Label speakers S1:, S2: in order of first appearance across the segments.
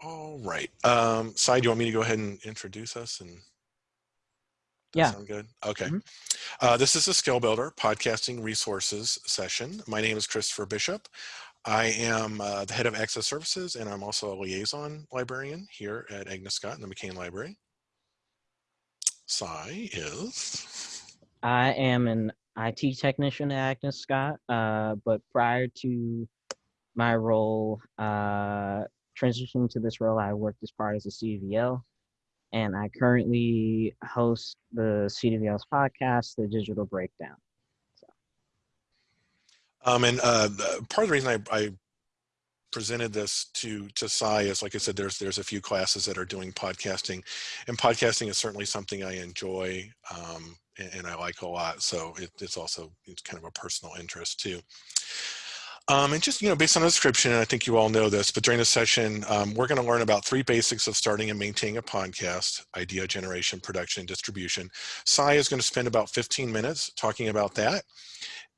S1: All right. Um, Sai, do you want me to go ahead and introduce us? And
S2: yeah.
S1: Sound good? Okay.
S2: Mhm.
S1: Uh, this is a Skill Builder podcasting resources session. My name is Christopher Bishop. I am uh, the head of access services and I'm also a liaison librarian here at Agnes Scott in the McCain Library. Sai is.
S2: I am an IT technician at Agnes Scott, uh, but prior to my role, uh, transitioning to this role, I worked as part of the CDVL, and I currently host the CDVL's podcast, The Digital Breakdown.
S1: Um, and uh, part of the reason I, I presented this to to Sai is, like I said, there's there's a few classes that are doing podcasting, and podcasting is certainly something I enjoy um, and, and I like a lot. So it, it's also it's kind of a personal interest too. Um, and just, you know, based on the description, I think you all know this, but during the session, um, we're going to learn about three basics of starting and maintaining a podcast, idea generation, production, and distribution. Sai is going to spend about 15 minutes talking about that.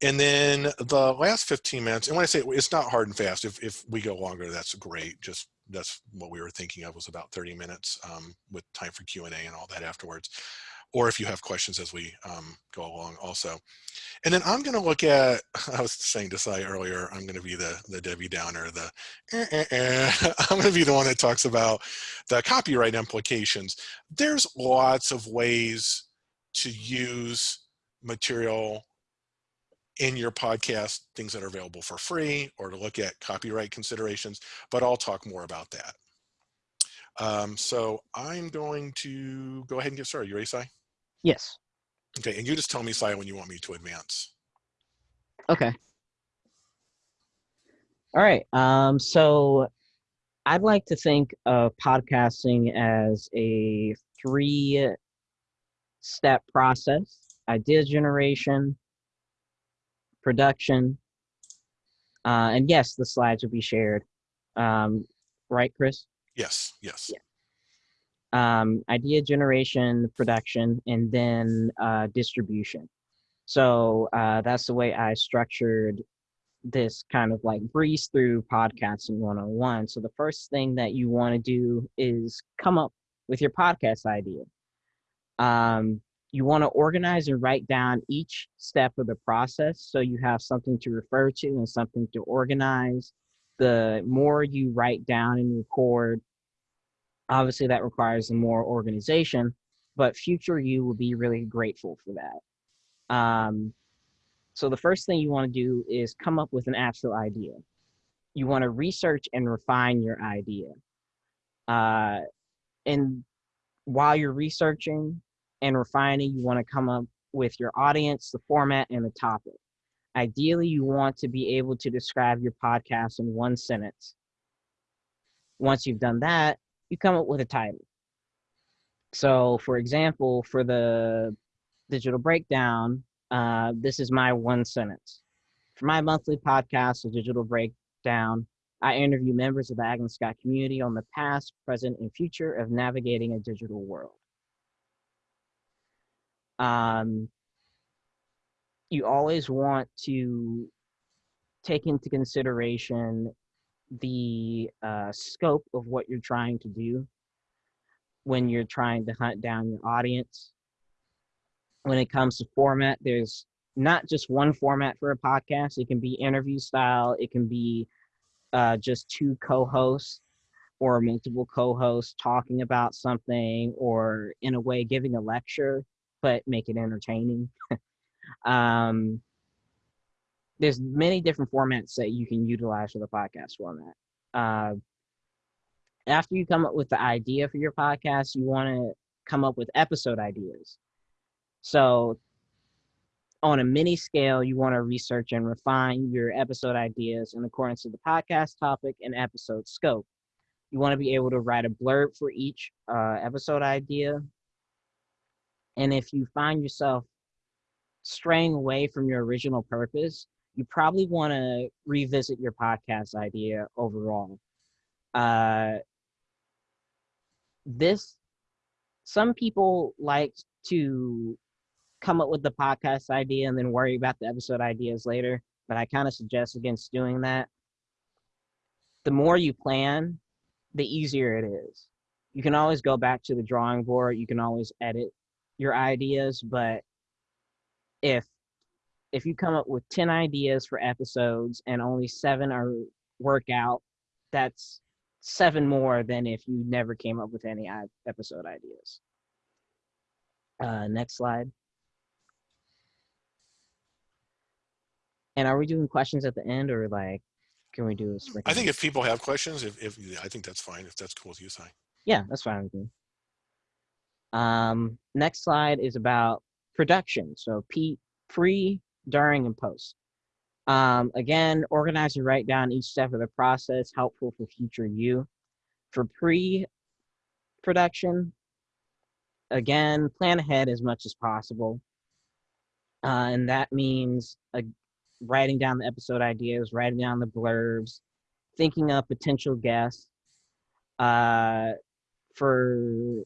S1: And then the last 15 minutes, and when I say it's not hard and fast, if, if we go longer, that's great. Just that's what we were thinking of was about 30 minutes um, with time for Q&A and all that afterwards. Or if you have questions as we um, go along also. And then I'm going to look at, I was saying to Sai earlier, I'm going to be the, the Debbie Downer, the, eh, eh, eh. I'm to be the one that talks about the copyright implications. There's lots of ways to use material in your podcast, things that are available for free or to look at copyright considerations, but I'll talk more about that. Um, so I'm going to go ahead and get started. You ready, Sai?
S2: Yes.
S1: Okay, and you just tell me, Sai, when you want me to advance.
S2: Okay. All right. Um, so I'd like to think of podcasting as a three step process idea generation, production, uh, and yes, the slides will be shared. Um, right, Chris?
S1: Yes, yes.
S2: Yeah. Um, idea generation, production, and then uh, distribution. So uh, that's the way I structured this kind of like breeze through podcasting 101. So the first thing that you want to do is come up with your podcast idea. Um, you want to organize and write down each step of the process so you have something to refer to and something to organize. The more you write down and record, obviously that requires more organization, but future you will be really grateful for that. Um, so the first thing you want to do is come up with an actual idea. You want to research and refine your idea. Uh, and while you're researching and refining, you want to come up with your audience, the format, and the topic. Ideally, you want to be able to describe your podcast in one sentence. Once you've done that, you come up with a title. So, for example, for the digital breakdown, uh, this is my one sentence. For my monthly podcast, The Digital Breakdown, I interview members of the Agnes Scott community on the past, present, and future of navigating a digital world. Um, you always want to take into consideration the uh, scope of what you're trying to do when you're trying to hunt down your audience. When it comes to format, there's not just one format for a podcast. It can be interview style, it can be uh, just two co hosts or multiple co hosts talking about something, or in a way giving a lecture, but make it entertaining. um, there's many different formats that you can utilize for the podcast format. Uh, after you come up with the idea for your podcast, you want to come up with episode ideas. So, on a mini scale, you want to research and refine your episode ideas in accordance to the podcast topic and episode scope. You want to be able to write a blurb for each uh, episode idea. And if you find yourself straying away from your original purpose, you probably want to revisit your podcast idea overall. Uh, this, some people like to come up with the podcast idea and then worry about the episode ideas later, but I kind of suggest against doing that. The more you plan, the easier it is. You can always go back to the drawing board. You can always edit your ideas, but if if you come up with 10 ideas for episodes and only seven are work out, that's seven more than if you never came up with any episode ideas. Uh, next slide. And are we doing questions at the end or like, can we do a
S1: I think if people have questions, if, if I think that's fine, if that's cool with you, Sai.
S2: Yeah, that's fine with me. Um, next slide is about production. So P, pre, during, and post. Um, again, organize and write down each step of the process, helpful for future you. For pre-production, again, plan ahead as much as possible. Uh, and that means uh, writing down the episode ideas, writing down the blurbs, thinking of potential guests. Uh, for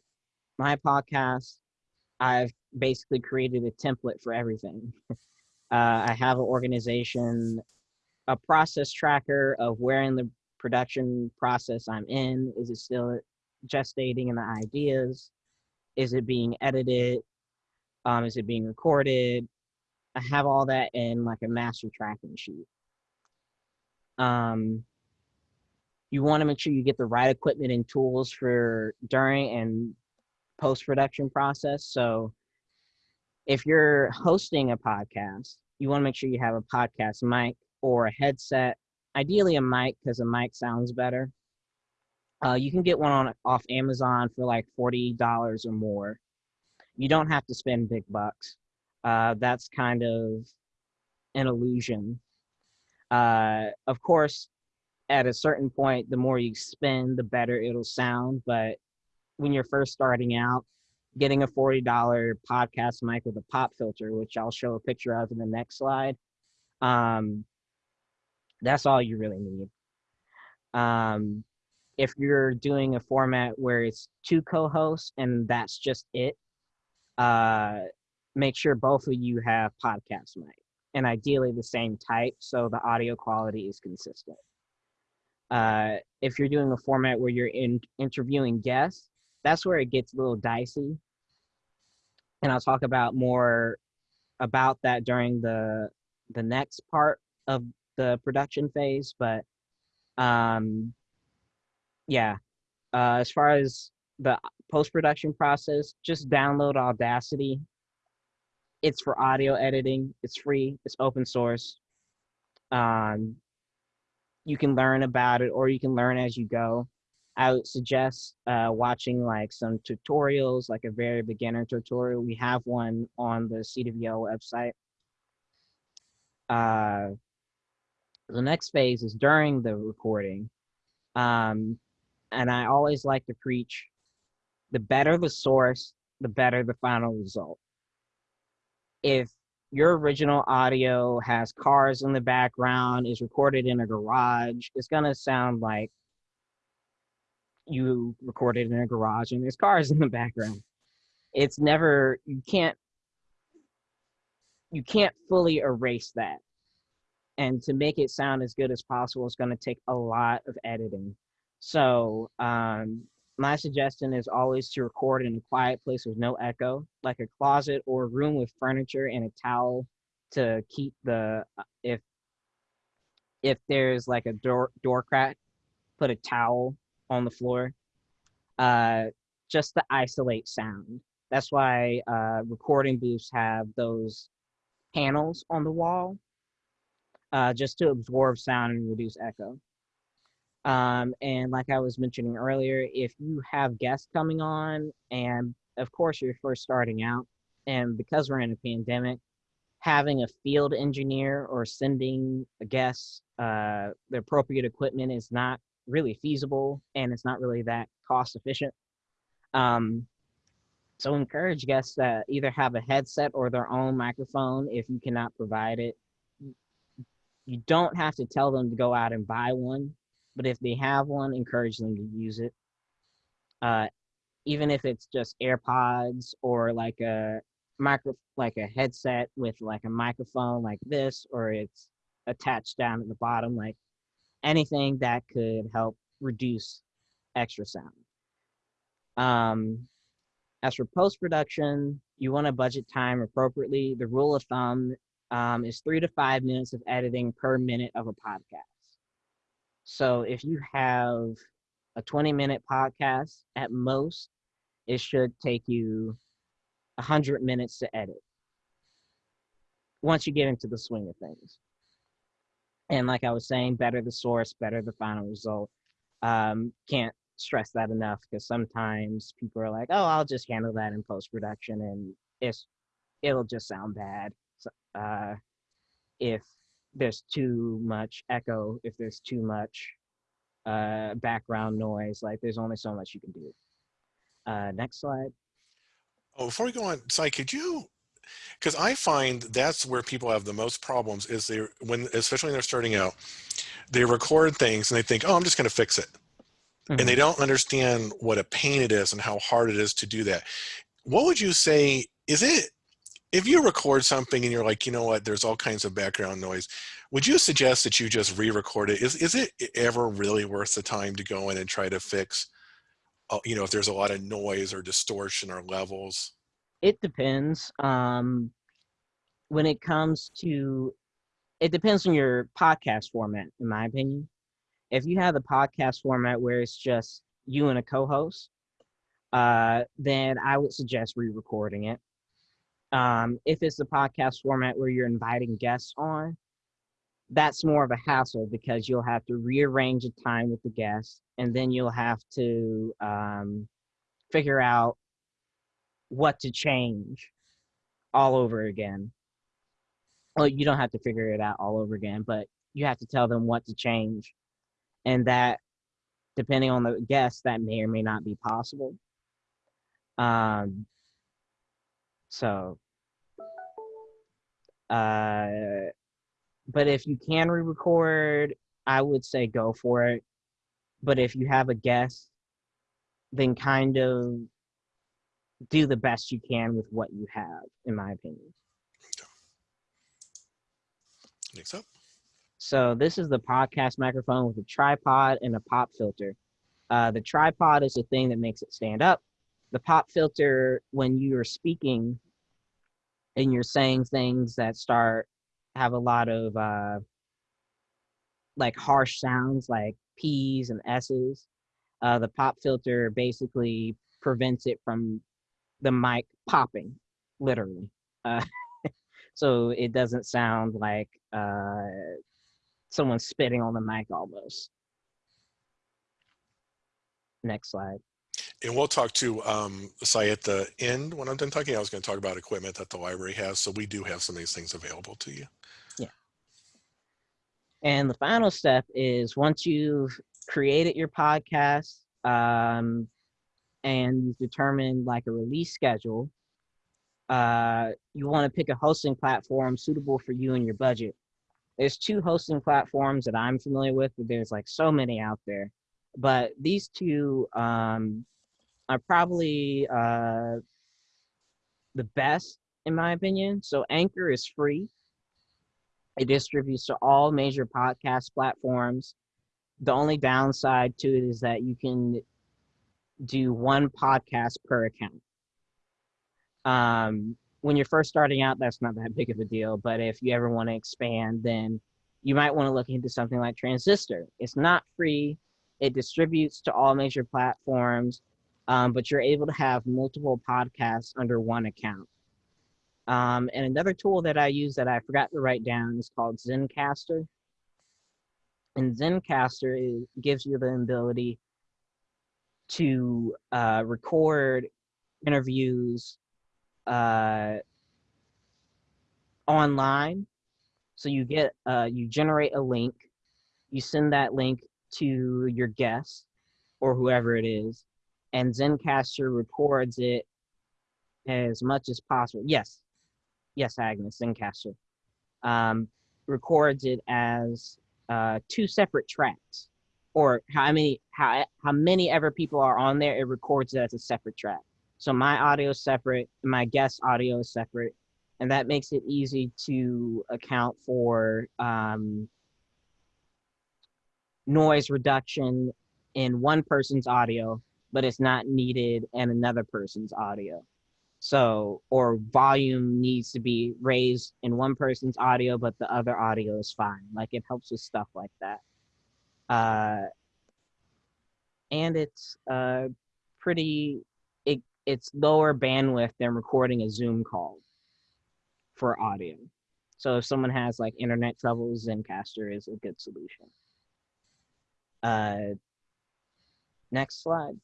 S2: my podcast, I've basically created a template for everything. uh, I have an organization, a process tracker of where in the production process I'm in. Is it still gestating in the ideas? Is it being edited? Um, is it being recorded? I have all that in like a master tracking sheet. Um, you want to make sure you get the right equipment and tools for during and post production process. So if you're hosting a podcast, you want to make sure you have a podcast mic or a headset, ideally a mic because a mic sounds better. Uh, you can get one on off Amazon for like forty dollars or more. You don't have to spend big bucks. Uh, that's kind of an illusion. Uh, of course, at a certain point, the more you spend, the better it'll sound. But when you're first starting out, getting a $40 podcast mic with a pop filter, which I'll show a picture of in the next slide, um, that's all you really need. Um, if you're doing a format where it's two co-hosts and that's just it, uh, make sure both of you have podcast mic and ideally the same type so the audio quality is consistent. Uh, if you're doing a format where you're in interviewing guests, that's where it gets a little dicey. And I'll talk about more about that during the the next part of the production phase. But um, yeah, uh, as far as the post production process, just download Audacity. It's for audio editing. It's free. It's open source. Um, you can learn about it or you can learn as you go. I would suggest uh, watching like some tutorials, like a very beginner tutorial. We have one on the CWL website. Uh, the next phase is during the recording. Um, and I always like to preach the better the source, the better the final result. If your original audio has cars in the background, is recorded in a garage, it's gonna sound like you recorded in a garage and there's cars in the background. It's never you can't you can't fully erase that. And to make it sound as good as possible is going to take a lot of editing. So um, my suggestion is always to record in a quiet place with no echo, like a closet or a room with furniture and a towel to keep the uh, if if there's like a door door crack, put a towel on the floor, uh, just to isolate sound. That's why uh, recording booths have those panels on the wall, uh, just to absorb sound and reduce echo. Um, and like I was mentioning earlier, if you have guests coming on, and of course you're first starting out, and because we're in a pandemic, having a field engineer or sending a guest uh, the appropriate equipment is not really feasible, and it's not really that cost efficient. Um, so encourage guests to either have a headset or their own microphone if you cannot provide it. You don't have to tell them to go out and buy one but if they have one, encourage them to use it. Uh, even if it's just AirPods or like a micro, like a headset with like a microphone like this, or it's attached down at the bottom, like anything that could help reduce extra sound. Um, as for post production, you want to budget time appropriately. The rule of thumb um, is three to five minutes of editing per minute of a podcast. So if you have a 20 minute podcast, at most, it should take you 100 minutes to edit once you get into the swing of things. And like I was saying, better the source, better the final result. Um, can't stress that enough because sometimes people are like, "Oh, I'll just handle that in post production," and it's it'll just sound bad. So, uh, if there's too much echo, if there's too much uh, background noise, like there's only so much you can do. Uh, next slide.
S1: Oh, before we go on, Sai, could you because I find that's where people have the most problems is they when especially when they're starting out, they record things and they think, oh, I'm just going to fix it. Mm-hmm. And they mm-hmm. don't understand what a pain it is and how hard it is to do that. What would you say? Is it if you record something and you're like, you know what, there's all kinds of background noise, would you suggest that you just re-record it? Is, is it ever really worth the time to go in and try to fix, uh, you know, if there's a lot of noise or distortion or levels?
S2: It depends. Um, when it comes to, it depends on your podcast format, in my opinion if you have the podcast format where it's just you and a co-host, uh, then I would suggest re-recording it. Um, if it's the podcast format where you're inviting guests on, that's more of a hassle because you'll have to rearrange a time with the guest, and then you'll have to um, figure out what to change all over again. Well, you don't have to figure it out all over again, but you have to tell them what to change. And that depending on the guest that may or may not be possible. Um so uh but if you can re-record i would say go for it. But if you have a guest then kind of do the best you can with what you have in my opinion
S1: next up
S2: so this is the podcast microphone with a tripod and a pop filter. Uh, the tripod is the thing that makes it stand up. The pop filter, when you are speaking and you're saying things that start have a lot of uh, like harsh sounds like P's and S's, uh, the pop filter basically prevents it from the mic popping, literally. Uh, so it doesn't sound like uh, someone spitting on the mic almost. Next slide.
S1: And we'll talk to um, Sai at the end. When I'm done talking, I was going to talk about equipment that the library has. So we do have some of these things available to you.
S2: Yeah. And the final step is once you've created your podcast um, and you've determined like a release schedule, uh, you want to pick a hosting platform suitable for you and your budget there's two hosting platforms that I'm familiar with, but there's like so many out there. But these two um, are probably uh, the best in my opinion. So Anchor is free. It distributes to all major podcast platforms. The only downside to it is that you can do one podcast per account. Um, when you're first starting out, that's not that big of a deal. But if you ever want to expand, then you might want to look into something like Transistor. It's not free. It distributes to all major platforms, um, but you're able to have multiple podcasts under one account. Um, and another tool that I use that I forgot to write down is called Zencastr. And Zencastr is, gives you the ability to uh, record interviews uh, online. So you get uh, you generate a link, you send that link to your guest or whoever it is, and Zencastr records it as much as possible. Yes, yes, Agnes, Zencastr um, records it as uh, two separate tracks, or how many how how many ever people are on there, it records it as a separate track. So my audio is separate, my guest audio is separate, and that makes it easy to account for um, noise reduction in one person's audio, but it's not needed in another person's audio. So, or volume needs to be raised in one person's audio, but the other audio is fine. Like it helps with stuff like that. Uh, and it's uh, pretty, it, it's lower bandwidth than recording a Zoom call for audio. So if someone has like internet troubles, zencastr is a good solution. Uh, next slide.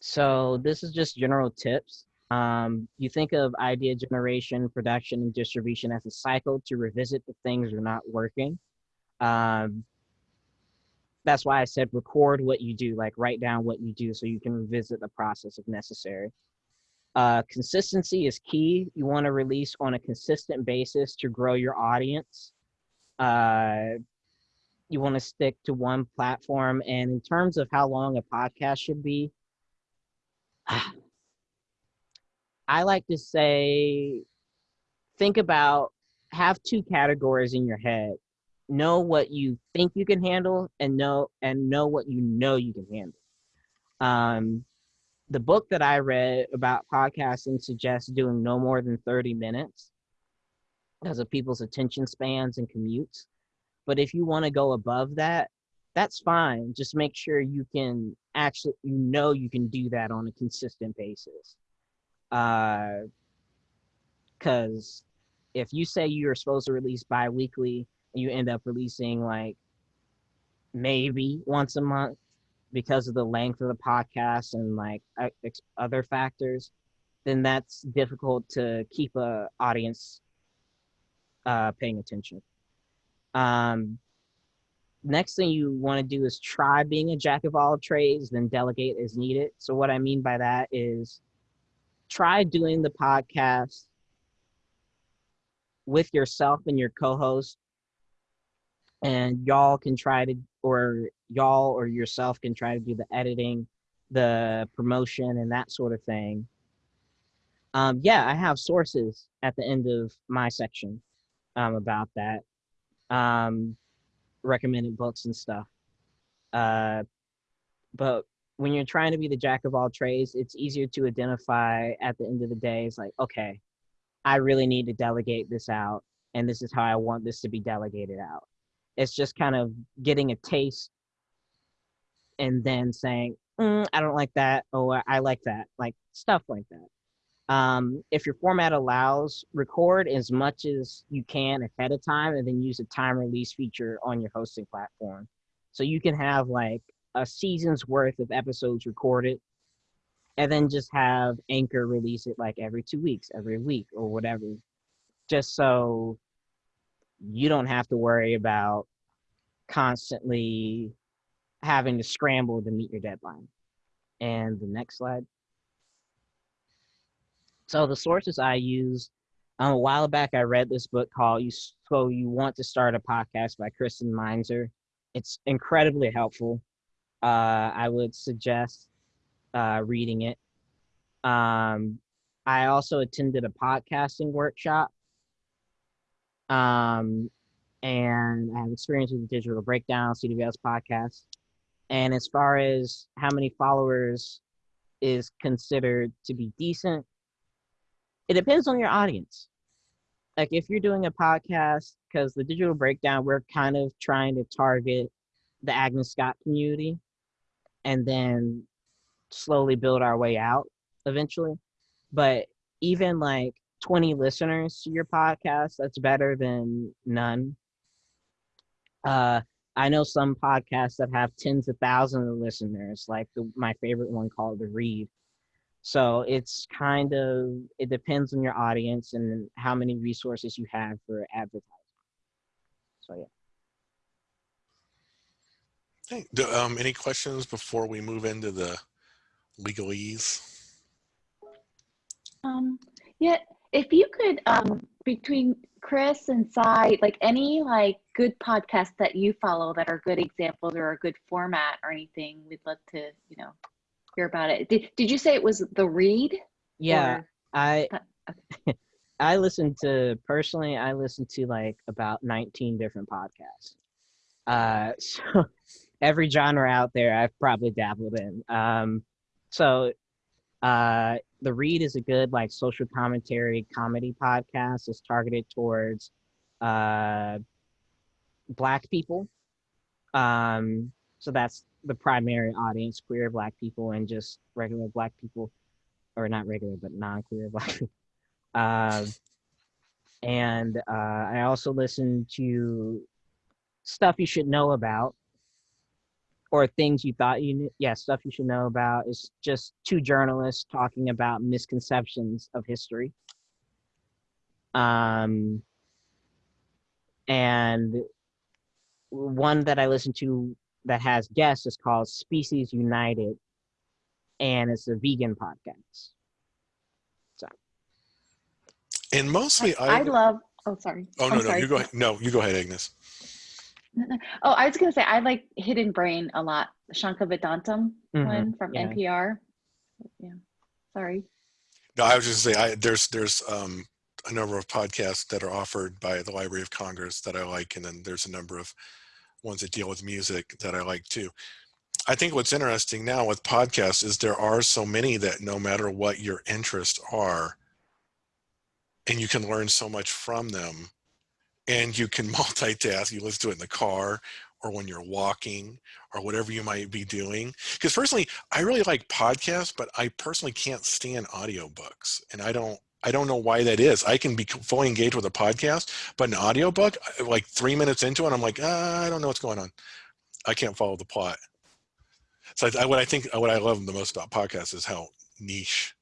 S2: So this is just general tips. Um, you think of idea generation, production, and distribution as a cycle to revisit the things that are not working. Um, that's why I said record what you do, like write down what you do so you can revisit the process if necessary. Uh, consistency is key. You want to release on a consistent basis to grow your audience. Uh, you want to stick to one platform. And in terms of how long a podcast should be, I like to say, think about, have two categories in your head. Know what you think you can handle and know and know what you know you can handle. Um, the book that I read about podcasting suggests doing no more than 30 minutes because of people's attention spans and commutes. But if you want to go above that, that's fine. Just make sure you can actually, you know, you can do that on a consistent basis. Because uh, if you say you're supposed to release bi weekly and you end up releasing like maybe once a month because of the length of the podcast and like other factors, then that's difficult to keep a audience uh, paying attention. Um, next thing you want to do is try being a jack of all trades, then delegate as needed. So what I mean by that is try doing the podcast with yourself and your co-host and y'all can try to or y'all or yourself can try to do the editing the promotion and that sort of thing um, yeah i have sources at the end of my section um, about that um, recommended books and stuff. Uh, but when you're trying to be the jack of all trades, it's easier to identify at the end of the day. It's like, okay, I really need to delegate this out, and this is how I want this to be delegated out. It's just kind of getting a taste and then saying, mm, I don't like that, or I like that, like stuff like that. Um, if your format allows, record as much as you can ahead of time and then use a time release feature on your hosting platform. So you can have like a season's worth of episodes recorded and then just have Anchor release it like every two weeks, every week, or whatever, just so you don't have to worry about constantly having to scramble to meet your deadline. And the next slide. So the sources I use um, a while back, I read this book called "You So You Want to Start a Podcast" by Kristen Meinzer. It's incredibly helpful. Uh, I would suggest uh, reading it. Um, I also attended a podcasting workshop, um, and I have experience with the Digital Breakdown CWS podcast. And as far as how many followers is considered to be decent, it depends on your audience. Like if you're doing a podcast, because the digital breakdown, we're kind of trying to target the Agnes Scott community and then slowly build our way out eventually. But even like 20 listeners to your podcast, that's better than none. Uh, I know some podcasts that have tens of thousands of listeners, like the, my favorite one called The Read so it's kind of it depends on your audience and how many resources you have for advertising. So yeah.
S1: Hey, do, um, any questions before we move into the legalese?
S3: Um, yeah, if you could, um, between Chris and Sai, like any like good podcasts that you follow that are good examples or a good format or anything, we'd love to, you know, hear about it. Did, did you say it was the read?
S2: Yeah, or? I I listen to personally. I listen to like about nineteen different podcasts. Uh, so every genre out there I've probably dabbled in. Um, so uh, the Read is a good like social commentary comedy podcast. It's targeted towards uh, black people. Um, so that's the primary audience: queer black people and just regular black people, or not regular but non-queer black people. Uh, and uh, I also listen to stuff you should know about or things you thought you knew. Yeah, stuff you should know about is just two journalists talking about misconceptions of history. Um, and one that I listen to that has guests is called Species United, and it's a vegan podcast. So,
S1: And mostly,
S3: I
S1: I.
S3: love. Oh, sorry.
S1: Oh
S3: I'm
S1: no, no,
S3: sorry.
S1: you go ahead. No, you go ahead, Agnes.
S3: Oh, I was gonna say I like Hidden Brain a lot. The Shankar Vedantam
S2: Mhm,
S3: one from
S2: yeah.
S3: NPR. Yeah. Sorry.
S1: No, I was just saying, I, there's there's um, a number of podcasts that are offered by the Library of Congress that I like, and then there's a number of ones that deal with music that I like too. I think what's interesting now with podcasts is there are so many that no matter what your interests are, and you can learn so much from them, and you can multitask. You listen to it in the car or when you're walking or whatever you might be doing. Because personally, I really like podcasts, but I personally can't stand audiobooks. And I don't I don't know why that is. I can be fully engaged with a podcast, but an audiobook, I- like three minutes into it, I'm like, ah, I don't know what's going on. I can't follow the plot. So I, what I think, what I love the most about podcasts is how niche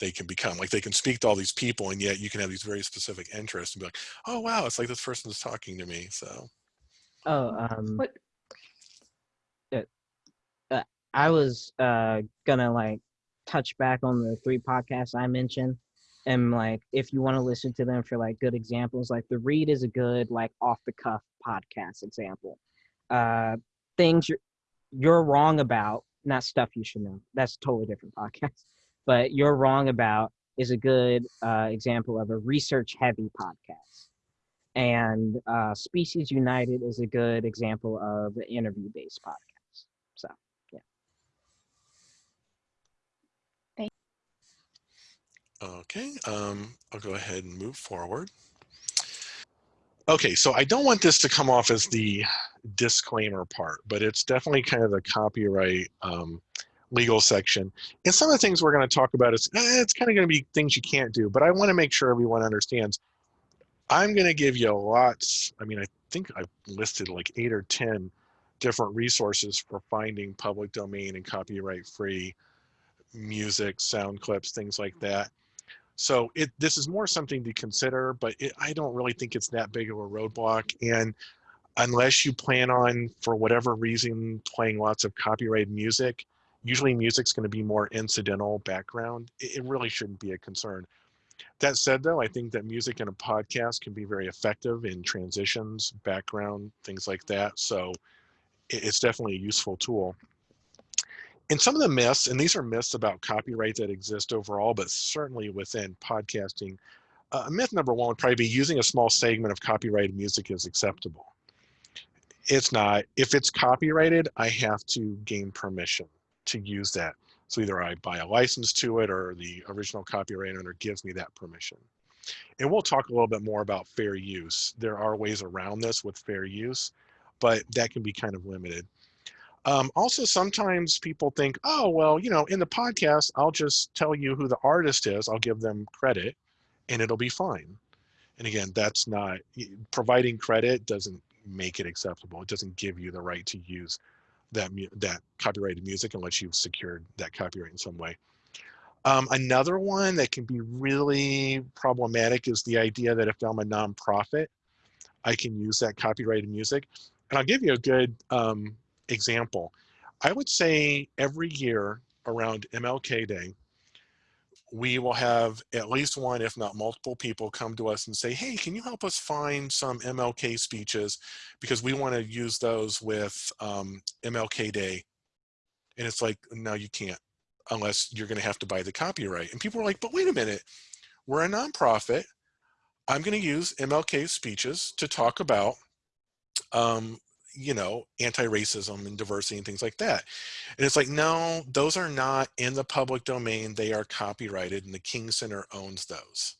S1: they can become. Like they can speak to all these people, and yet you can have these very specific interests and be like, oh wow, it's like this person is talking to me. So
S2: oh, um,
S3: What?
S2: I was uh gonna like touch back on the three podcasts I mentioned. And like if you want to listen to them for like good examples, like the read is a good like off the cuff podcast example. Uh things you're you're wrong about, not stuff you should know. That's a totally different podcast. But you're wrong about is a good uh, example of a research heavy podcast. And uh, Species United is a good example of an interview based podcast. So yeah.
S1: Okay, um, I'll go ahead and move forward. Okay, so I don't want this to come off as the disclaimer part, but it's definitely kind of the copyright um, legal section. And some of the things we're going to talk about is eh, it's kind of going to be things you can't do, but I want to make sure everyone understands. I'm going to give you lots. I mean, I think I've listed like eight or 10 different resources for finding public domain and copyright free music, sound clips, things like that. So it this is more something to consider, but it, I don't really think it's that big of a roadblock. And unless you plan on, for whatever reason, playing lots of copyrighted music, usually music's going to be more incidental background. It, it really shouldn't be a concern. That said, though, I think that music in a podcast can be very effective in transitions, background, things like that. So it, it's definitely a useful tool and some of the myths, and these are myths about copyright that exist overall, but certainly within podcasting, uh, myth number one would probably be using a small segment of copyrighted music is acceptable. It's not. If it's copyrighted, I have to gain permission to use that. So either I buy a license to it or the original copyright owner gives me that permission. And we'll talk a little bit more about fair use. There are ways around this with fair use, but that can be kind of limited. Um, also, sometimes people think, oh, well, you know, in the podcast, I'll just tell you who the artist is, I'll give them credit, and it'll be fine. And again, that's not providing credit doesn't make it acceptable. It doesn't give you the right to use that that copyrighted music unless you've secured that copyright in some way. Um, another one that can be really problematic is the idea that if I'm a nonprofit, I can use that copyrighted music. And I'll give you a good um, example. I would say every year around MLK Day, we will have at least one, if not multiple people come to us and say, hey, can you help us find some MLK speeches? Because we want to use those with um, MLK Day. And it's like, no, you can't, unless you're going to have to buy the copyright. And people are like, but wait a minute, we're a nonprofit. I'm going to use MLK speeches to talk about um, you know, anti-racism and diversity and things like that. And it's like, no, those are not in the public domain. They are copyrighted and the King Center owns those.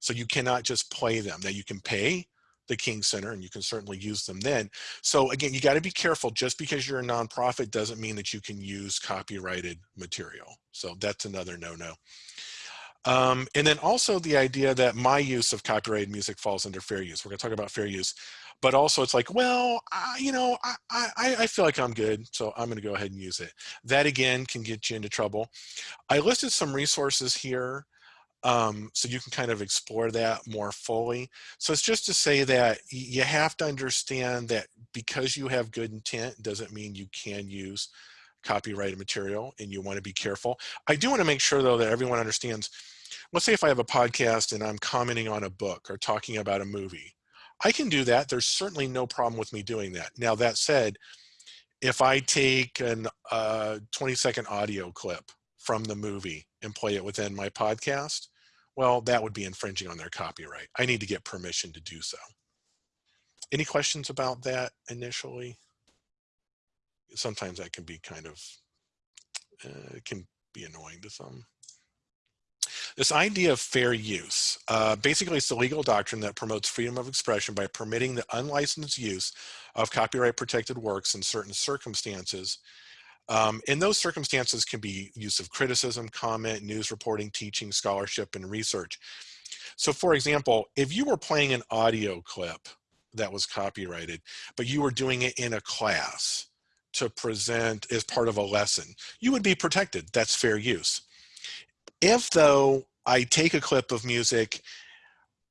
S1: So you cannot just play them. Now you can pay the King Center and you can certainly use them then. So again, you got to be careful. Just because you're a nonprofit doesn't mean that you can use copyrighted material. So that's another no-no. Um, and then also the idea that my use of copyrighted music falls under fair use. We're going to talk about fair use, but also it's like, well, I, you know, I, I, I feel like I'm good, so I'm going to go ahead and use it. That again can get you into trouble. I listed some resources here um, so you can kind of explore that more fully. So it's just to say that you have to understand that because you have good intent doesn't mean you can use copyrighted material and you want to be careful. I do want to make sure though that everyone understands let's say if I have a podcast and I'm commenting on a book or talking about a movie, I can do that. There's certainly no problem with me doing that. Now that said, if I take an uh, 20 second audio clip from the movie and play it within my podcast, well, that would be infringing on their copyright. I need to get permission to do so. Any questions about that initially? Sometimes that can be kind of, uh, can be annoying to some. This idea of fair use, uh, basically it's the legal doctrine that promotes freedom of expression by permitting the unlicensed use of copyright protected works in certain circumstances. Um, and those circumstances can be use of criticism, comment, news reporting, teaching, scholarship, and research. So for example, if you were playing an audio clip that was copyrighted, but you were doing it in a class to present as part of a lesson, you would be protected. That's fair use. If though I take a clip of music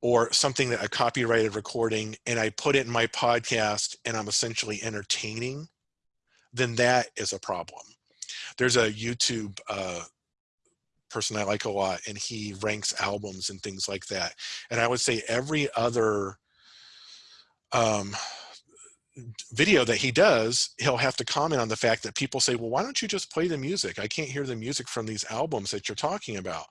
S1: or something that a copyrighted recording and I put it in my podcast and I'm essentially entertaining, then that is a problem. There's a YouTube uh, person I like a lot and he ranks albums and things like that. And I would say every other um, video that he does, he'll have to comment on the fact that people say, well, why don't you just play the music? I can't hear the music from these albums that you're talking about.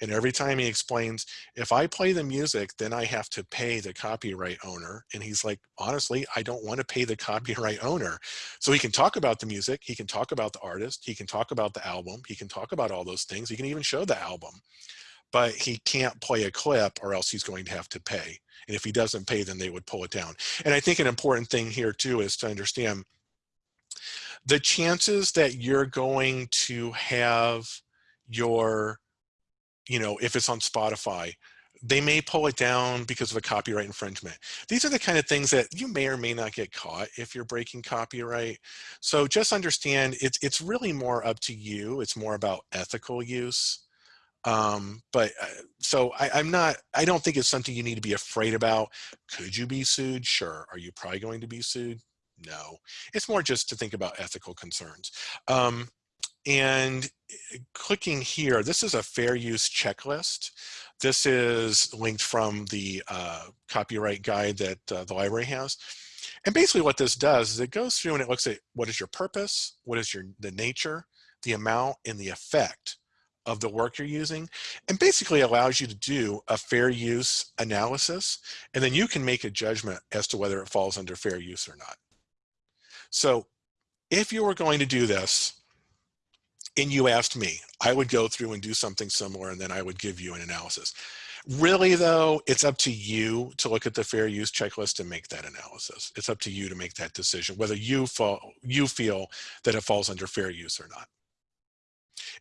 S1: And every time he explains, if I play the music, then I have to pay the copyright owner. And he's like, honestly, I don't want to pay the copyright owner. So he can talk about the music. He can talk about the artist. He can talk about the album. He can talk about all those things. He can even show the album, but he can't play a clip or else he's going to have to pay. And if he doesn't pay, then they would pull it down. And I think an important thing here too is to understand the chances that you're going to have your, you know, if it's on Spotify, they may pull it down because of a copyright infringement. These are the kind of things that you may or may not get caught if you're breaking copyright. So just understand it's, it's really more up to you. It's more about ethical use. Um, but uh, so I, am not, I don't think it's something you need to be afraid about. Could you be sued? Sure. Are you probably going to be sued? No. It's more just to think about ethical concerns. Um, and uh, clicking here, this is a fair use checklist. This is linked from the uh, copyright guide that uh, the library has. And basically what this does is it goes through and it looks at what is your purpose, what is your the nature, the amount, and the effect of the work you're using and basically allows you to do a fair use analysis and then you can make a judgment as to whether it falls under fair use or not. So if you were going to do this and you asked me, I would go through and do something similar and then I would give you an analysis. Really though, it's up to you to look at the fair use checklist and make that analysis. It's up to you to make that decision, whether you, fall, you feel that it falls under fair use or not.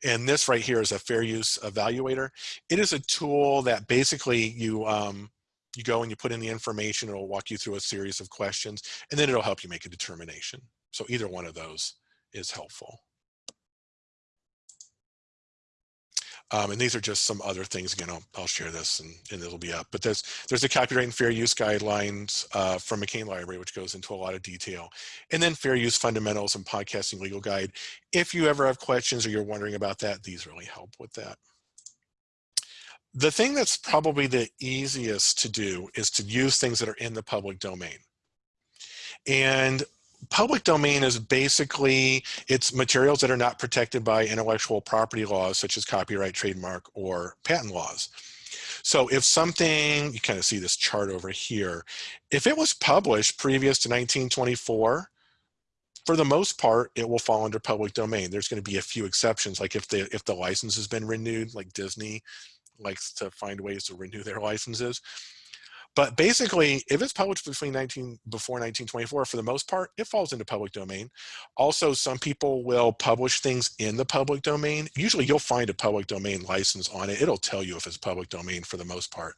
S1: And this right here is a fair use evaluator. It is a tool that basically you, um, you go and you put in the information, it'll walk you through a series of questions, and then it'll help you make a determination. So either one of those is helpful. Um, and these are just some other things. Again, I'll, I'll share this and, and, it'll be up. But there's there's a copyright and fair use guidelines uh, from McCain Library, which goes into a lot of detail. And then fair use fundamentals and podcasting legal guide. If you ever have questions or you're wondering about that, these really help with that. The thing that's probably the easiest to do is to use things that are in the public domain. And public domain is basically it's materials that are not protected by intellectual property laws such as copyright, trademark, or patent laws. So if something, you kind of see this chart over here, if it was published previous to 1924, for the most part, it will fall under public domain. There's going to be a few exceptions, like if the if the license has been renewed, like Disney likes to find ways to renew their licenses. But basically, if it's published between 19 before 1924, for the most part, it falls into public domain. Also, some people will publish things in the public domain. Usually, you'll find a public domain license on it. It'll tell you if it's public domain for the most part.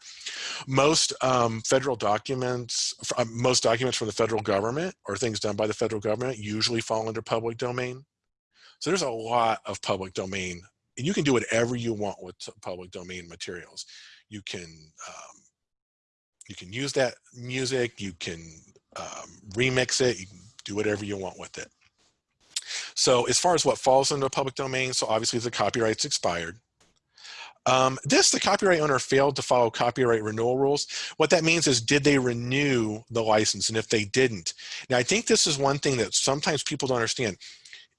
S1: Most um, federal documents, uh, most documents from the federal government or things done by the federal government usually fall under public domain. So there's a lot of public domain. And you can do whatever you want with public domain materials. You can um, you can use that music, you can um, remix it, you can do whatever you want with it. So as far as what falls into the public domain, so obviously the copyright's expired. Um, this, the copyright owner failed to follow copyright renewal rules. What that means is, did they renew the license? And if they didn't, now I think this is one thing that sometimes people don't understand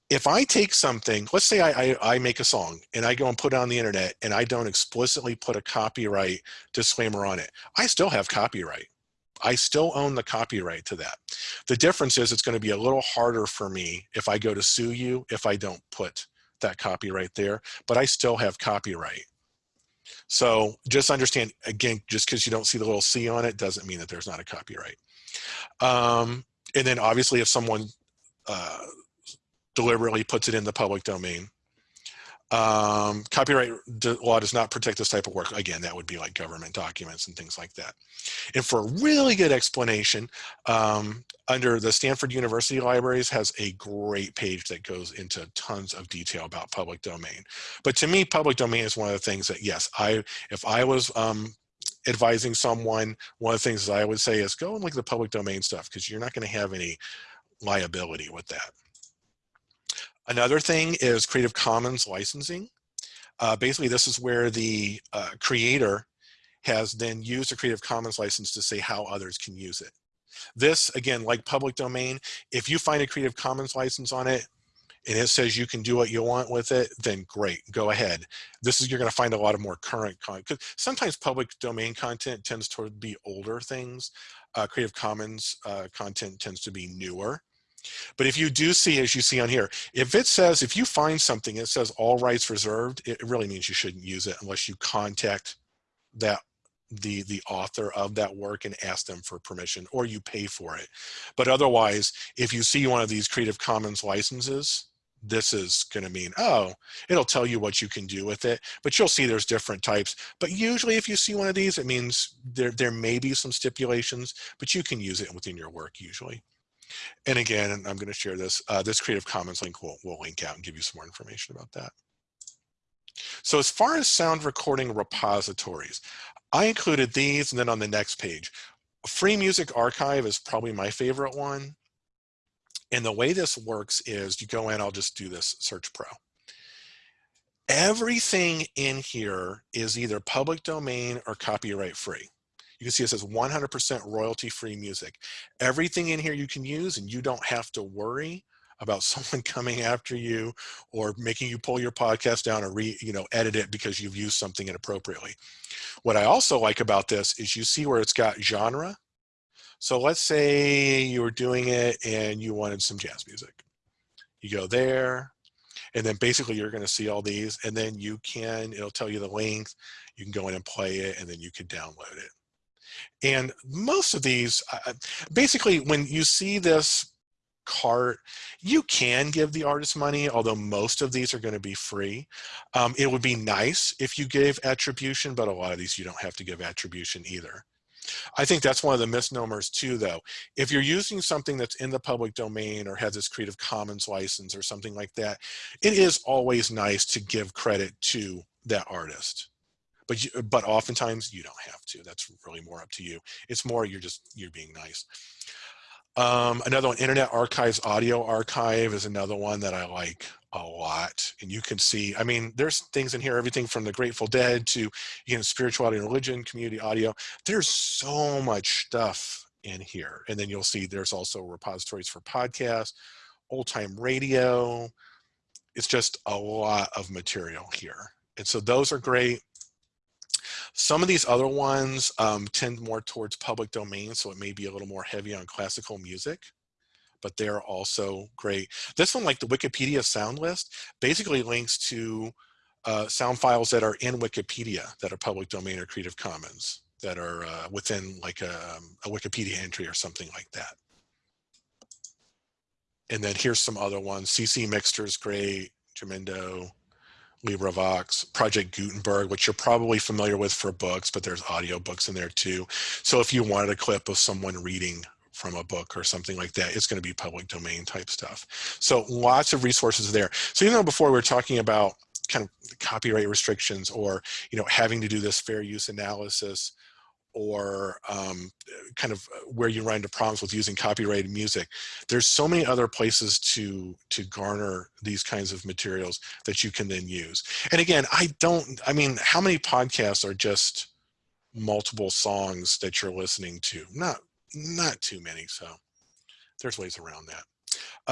S1: if I take something, let's say I, I, I, make a song and I go and put it on the internet and I don't explicitly put a copyright disclaimer on it, I still have copyright. I still own the copyright to that. The difference is it's going to be a little harder for me if I go to sue you if I don't put that copyright there, but I still have copyright. So just understand, again, just because you don't see the little C on it doesn't mean that there's not a copyright. Um, and then obviously if someone uh, deliberately puts it in the public domain. Um, copyright law does not protect this type of work. Again, that would be like government documents and things like that. And for a really good explanation, um, under the Stanford University Libraries has a great page that goes into tons of detail about public domain. But to me, public domain is one of the things that, yes, I if I was um, advising someone, one of the things I would say is go and look at the public domain stuff because you're not going to have any liability with that. Another thing is Creative Commons licensing. Uh, basically, this is where the uh, creator has then used a Creative Commons license to say how others can use it. This, again, like public domain, if you find a Creative Commons license on it, and it says you can do what you want with it, then great, go ahead. This is, you're gonna find a lot of more current content. Sometimes public domain content tends to be older things. Uh, Creative Commons uh, content tends to be newer. But if you do see, as you see on here, if it says, if you find something, it says all rights reserved, it really means you shouldn't use it unless you contact that the the author of that work and ask them for permission or you pay for it. But otherwise, if you see one of these Creative Commons licenses, this is going to mean, oh, it'll tell you what you can do with it, but you'll see there's different types. But usually if you see one of these, it means there, there may be some stipulations, but you can use it within your work usually. And again, I'm going to share this, uh, this Creative Commons link will, will link out and give you some more information about that. So as far as sound recording repositories, I included these and then on the next page. Free Music Archive is probably my favorite one. And the way this works is you go in, I'll just do this search pro. Everything in here is either public domain or copyright free. You can see it says 100% royalty free music. Everything in here you can use and you don't have to worry about someone coming after you or making you pull your podcast down or re, you know, edit it because you've used something inappropriately. What I also like about this is you see where it's got genre. So let's say you were doing it and you wanted some jazz music. You go there, and then basically you're going to see all these and then you can it'll tell you the length you can go in and play it and then you can download it and most of these, uh, basically when you see this cart, you can give the artist money, although most of these are going to be free. Um, it would be nice if you gave attribution, but a lot of these you don't have to give attribution either. I think that's one of the misnomers too, though. If you're using something that's in the public domain or has this Creative Commons license or something like that, it is always nice to give credit to that artist but you, but oftentimes you don't have to. That's really more up to you. It's more you're just you're being nice. Um, another one, Internet Archives Audio Archive is another one that I like a lot. And you can see, I mean, there's things in here, everything from the Grateful Dead to, you know, spirituality and religion, community audio. There's so much stuff in here. And then you'll see there's also repositories for podcasts, old time radio. It's just a lot of material here. And so those are great. Some of these other ones um, tend more towards public domain, so it may be a little more heavy on classical music, but they're also great. This one, like the Wikipedia sound list, basically links to uh, sound files that are in Wikipedia that are public domain or Creative Commons that are uh, within like a, um, a Wikipedia entry or something like that. And then here's some other ones. ccMixter is great, Jamendo, LibriVox, Project Gutenberg, which you're probably familiar with for books, but there's audio books in there too. So if you wanted a clip of someone reading from a book or something like that, it's going to be public domain type stuff. So lots of resources there. So even though before we were talking about kind of copyright restrictions or, you know, having to do this fair use analysis or um, kind of where you run into problems with using copyrighted music. There's so many other places to to garner these kinds of materials that you can then use. And again, I don't, I mean, how many podcasts are just multiple songs that you're listening to? Not, not too many. So there's ways around that.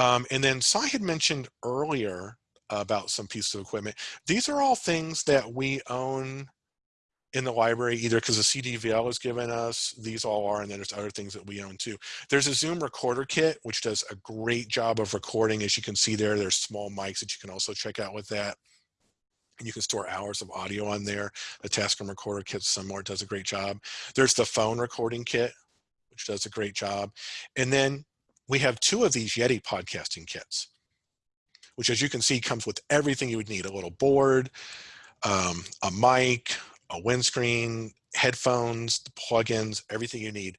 S1: Um, and then Sai had mentioned earlier about some pieces of equipment. These are all things that we own in the library, either because the CDVL has given us, these all are, and then there's other things that we own too. There's a Zoom recorder kit, which does a great job of recording. As you can see there, there's small mics that you can also check out with that. And you can store hours of audio on there. The Tascam recorder kit similar does a great job. There's the phone recording kit, which does a great job. And then we have two of these Yeti podcasting kits, which as you can see comes with everything you would need, a little board, um, a mic, a windscreen, headphones, the plugins, everything you need.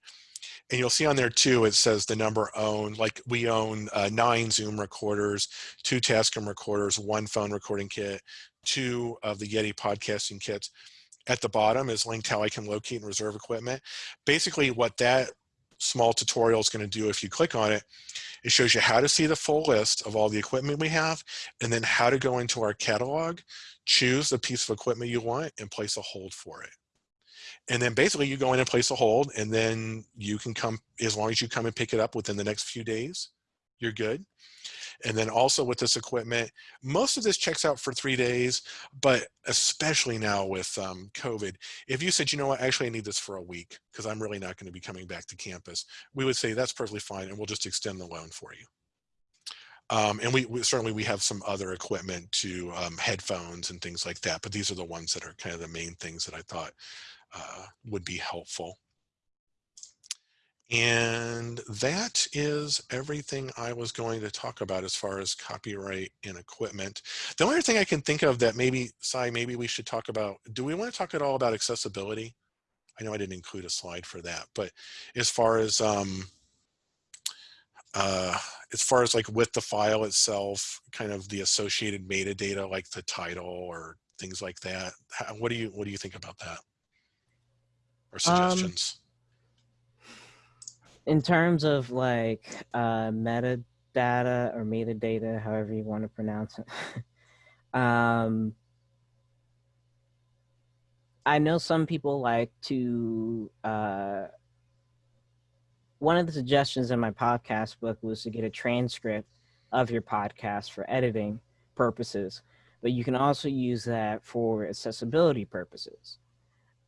S1: And you'll see on there too, it says the number owned, like we own uh, nine Zoom recorders, two Tascam recorders, one phone recording kit, two of the Yeti podcasting kits. At the bottom is linked how I can locate and reserve equipment. Basically what that small tutorial is going to do if you click on it, it shows you how to see the full list of all the equipment we have and then how to go into our catalog, choose the piece of equipment you want and place a hold for it. And then basically you go in and place a hold and then you can come, as long as you come and pick it up within the next few days, you're good. And then also with this equipment, most of this checks out for three days, but especially now with um, COVID, if you said, you know what, actually I need this for a week because I'm really not going to be coming back to campus, we would say that's perfectly fine and we'll just extend the loan for you. Um, and we, we, certainly we have some other equipment to um, headphones and things like that, but these are the ones that are kind of the main things that I thought uh, would be helpful. And that is everything I was going to talk about as far as copyright and equipment. The only thing I can think of that maybe, Sai, maybe we should talk about, do we want to talk at all about accessibility? I know I didn't include a slide for that, but as far as, um, uh, as far as like with the file itself, kind of the associated metadata, like the title or things like that, how, what do you, what do you think about that? Or
S2: Um,
S1: suggestions?
S2: in terms of like uh, metadata or metadata, however you want to pronounce it, um, I know some people like to. Uh, one of the suggestions in my podcast book was to get a transcript of your podcast for editing purposes, but you can also use that for accessibility purposes.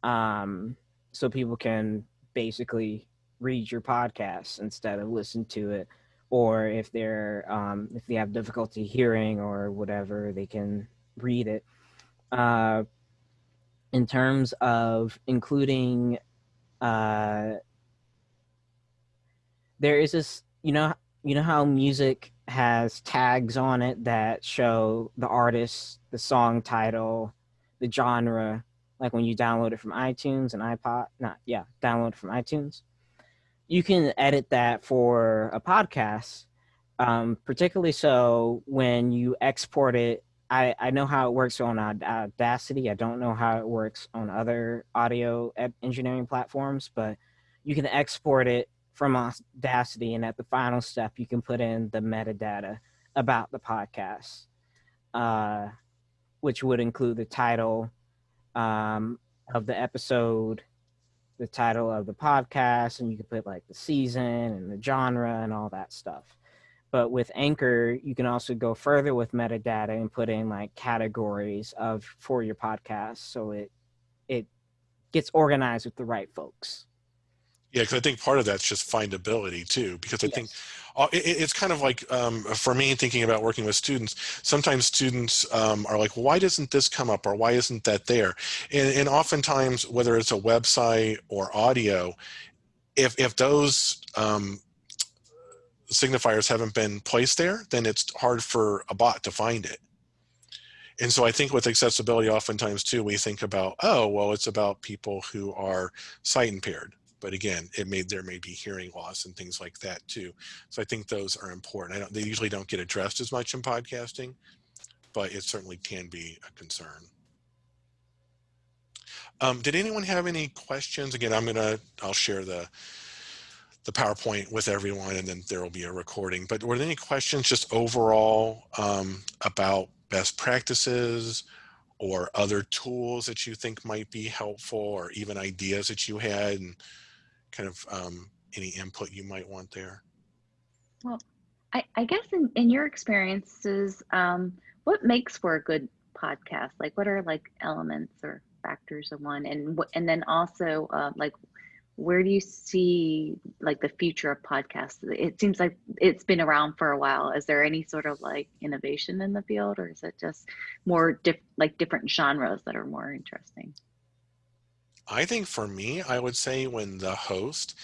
S2: Um, so people can basically read your podcast instead of listen to it or if they're um, if they have difficulty hearing or whatever they can read it uh, in terms of including uh, there is this you know you know how music has tags on it that show the artist the song title the genre like when you download it from iTunes and iPod not yeah download it from iTunes? You can edit that for a podcast um, particularly so when you export it. I, I know how it works on Audacity. I don't know how it works on other audio engineering platforms but you can export it from Audacity and at the final step you can put in the metadata about the podcast uh, which would include the title um, of the episode the title of the podcast and you can put like the season and the genre and all that stuff. But with Anchor, you can also go further with metadata and put in like categories of for your podcast. So it it gets organized with the right folks.
S1: Yeah, because I think part of that's just findability too. Because I think uh, it's kind of like um, for me thinking about working with students. Sometimes students um, are like, "Why doesn't this come up?" or "Why isn't that there?" And, and oftentimes, whether it's a website or audio, if if those um, signifiers haven't been placed there, then it's hard for a bot to find it. And so I think with accessibility, oftentimes too, we think about, oh, well, it's about people who are sight impaired but again, it may there may be hearing loss and things like that too. So I think those are important. I don't, they usually don't get addressed as much in podcasting, but it certainly can be a concern. Um, did anyone have any questions? Again, I'm gonna I'll share the the PowerPoint with everyone, and then there will be a recording. But were there any questions just overall um, about best practices? or other tools that you think might be helpful or even ideas that you had and kind of um, any input you might want there?
S3: Well, I, I guess in, in your experiences, um, what makes for a good podcast? Like, what are like elements or factors of one, and and then also uh, like, where do you see like the future of podcasts? It seems like it's been around for a while. Is there any sort of like innovation in the field, or is it just more diff like different genres that are more interesting?
S1: I think for me, I would say when the host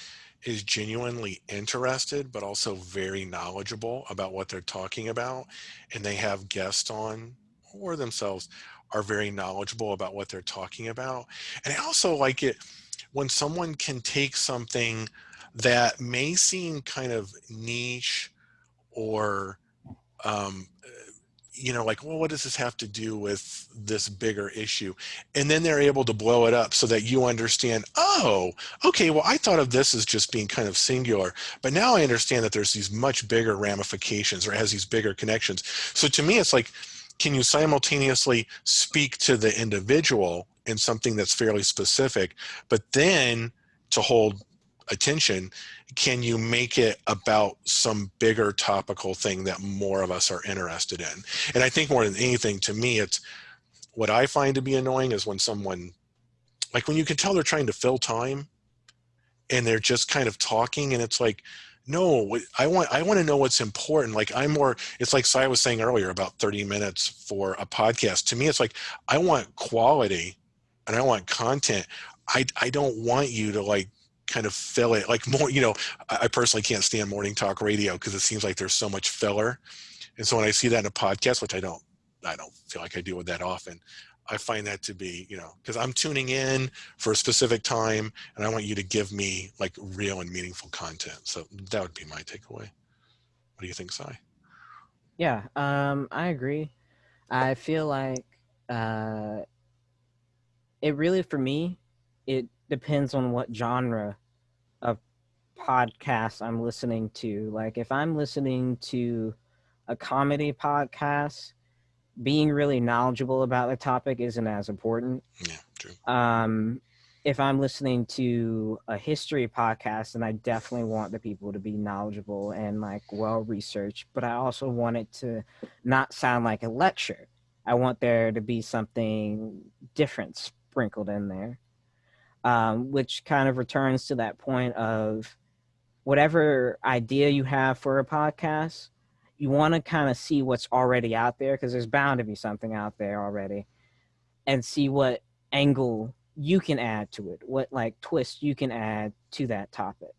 S1: is genuinely interested, but also very knowledgeable about what they're talking about, and they have guests on or themselves are very knowledgeable about what they're talking about. And I also like it when someone can take something that may seem kind of niche or um, you know, like, well, what does this have to do with this bigger issue? And then they're able to blow it up so that you understand, oh, okay, well, I thought of this as just being kind of singular, but now I understand that there's these much bigger ramifications or has these bigger connections. So to me, it's like, can you simultaneously speak to the individual in something that's fairly specific, but then to hold attention, can you make it about some bigger topical thing that more of us are interested in? And I think more than anything, to me, it's what I find to be annoying is when someone, like when you can tell they're trying to fill time and they're just kind of talking and it's like, no, I want I want to know what's important. Like I'm more, it's like Sai was saying earlier about 30 minutes for a podcast. To me, it's like I want quality and I want content. I I don't want you to like kind of fill it like more you know i personally can't stand morning talk radio because it seems like there's so much filler. And so when i see that in a podcast which i don't i don't feel like i deal with that often i find that to be you know because i'm tuning in for a specific time and i want you to give me like real and meaningful content. So that would be my takeaway. What do you think Sai?
S2: yeah um i agree. I feel like uh it really for me it depends on what genre of podcast I'm listening to. Like if I'm listening to a comedy podcast, being really knowledgeable about the topic isn't as important.
S1: Yeah, true.
S2: Um, if I'm listening to a history podcast, then I definitely want the people to be knowledgeable and like well researched, but I also want it to not sound like a lecture. I want there to be something different sprinkled in there um, which kind of returns to that point of whatever idea you have for a podcast, you want to kind of see what's already out there because there's bound to be something out there already and see what angle you can add to it, what like twist you can add to that topic.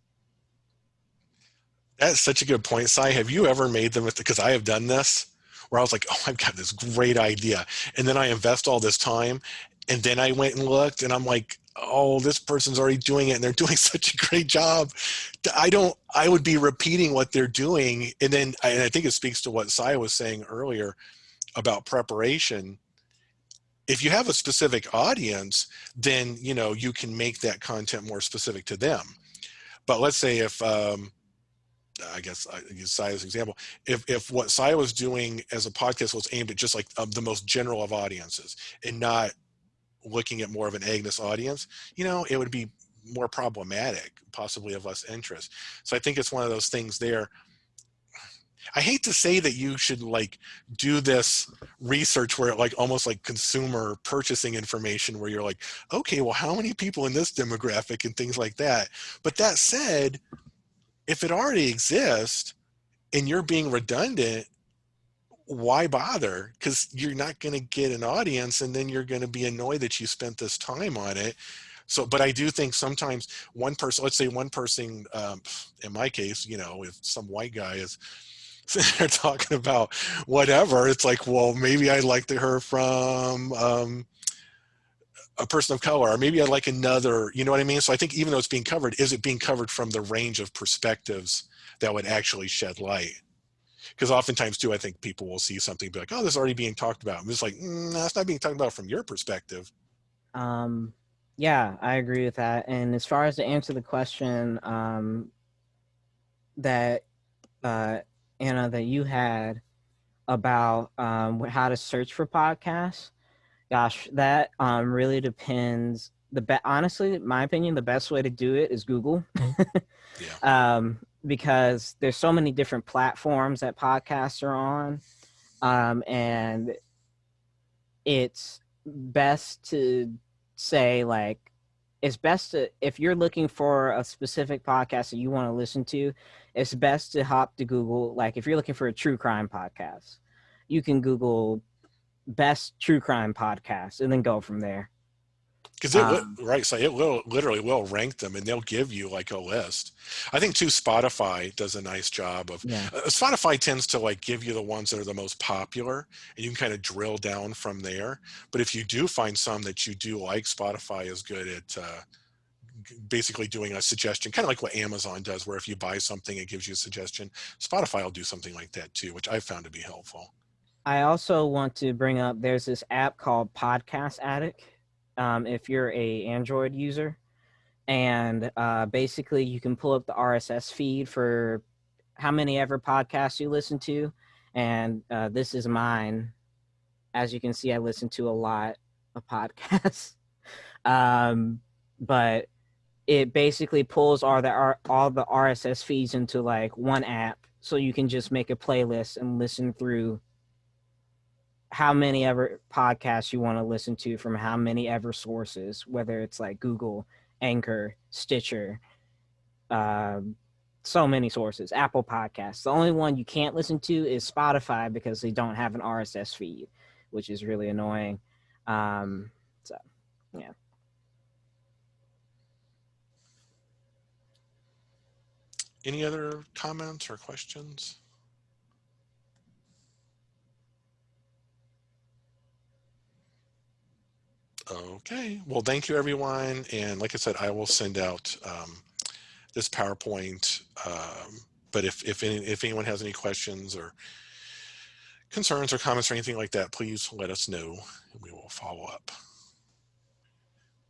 S1: That's such a good point, Sai. Have you ever made them with because I have done this where I was like, oh, I've got this great idea. And then I invest all this time. And then I went and looked and I'm like, oh, this person's already doing it and they're doing such a great job. I don't, I would be repeating what they're doing. And then, and I think it speaks to what Sai was saying earlier about preparation. If you have a specific audience, then, you know, you can make that content more specific to them. But let's say if, um, I guess I use Sai's example. If, if what Saya was doing as a podcast was aimed at just like the most general of audiences and not looking at more of an Agnes audience, you know, it would be more problematic, possibly of less interest. So I think it's one of those things there. I hate to say that you should like do this research where like almost like consumer purchasing information where you're like, okay, well, how many people in this demographic and things like that. But that said, if it already exists and you're being redundant, why bother? Because you're not going to get an audience and then you're going to be annoyed that you spent this time on it. So, but I do think sometimes one person, let's say one person, um, in my case, you know, if some white guy is sitting there talking about whatever, it's like, well, maybe I'd like to hear from um, a person of color, or maybe I'd like another, you know what I mean? So I think even though it's being covered, is it being covered from the range of perspectives that would actually shed light? Because oftentimes too, I think people will see something be like, oh, this is already being talked about. I'm just like, mm, no, it's not being talked about from your perspective.
S2: Um, yeah, I agree with that. And as far as to answer the question um, that uh, Anna that you had about um, how to search for podcasts, gosh, that um, really depends. The be- honestly, my opinion, the best way to do it is Google,
S1: Yeah.
S2: um, because there's so many different platforms that podcasts are on, um, and it's best to say like it's best to if you're looking for a specific podcast that you want to listen to it's best to hop to google like if you're looking for a true crime podcast you can google best true crime podcast and then go from there
S1: Because it will,
S2: Um,
S1: right, so it will literally will rank them, and they'll give you like a list. I think too, Spotify does a nice job of.
S2: yeah
S1: Uh, Spotify tends to like give you the ones that are the most popular, and you can kind of drill down from there. But if you do find some that you do like, Spotify is good at uh, basically doing a suggestion, kind of like what Amazon does, where if you buy something, it gives you a suggestion. Spotify will do something like that too, which I've found to be helpful.
S2: I also want to bring up there's this app called Podcast Addict. Um, if you're a Android user, and uh, basically you can pull up the RSS feed for how many ever podcasts you listen to, and uh, this is mine. As you can see, I listen to a lot of podcasts, um, but it basically pulls all the all the RSS feeds into like one app, so you can just make a playlist and listen through how many ever podcasts you want to listen to from how many ever sources, whether it's like Google, Anchor, Stitcher, um, so many sources, Apple Podcasts. The only one you can't listen to is Spotify because they don't have an RSS feed, which is really annoying. Um, so, yeah.
S1: Any other comments or questions? Okay, well, thank you, everyone. And like I said, I will send out um, this PowerPoint. Um, but if, if, any, if anyone has any questions or concerns or comments or anything like that, please let us know and we will follow up.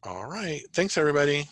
S1: All right. Thanks, everybody.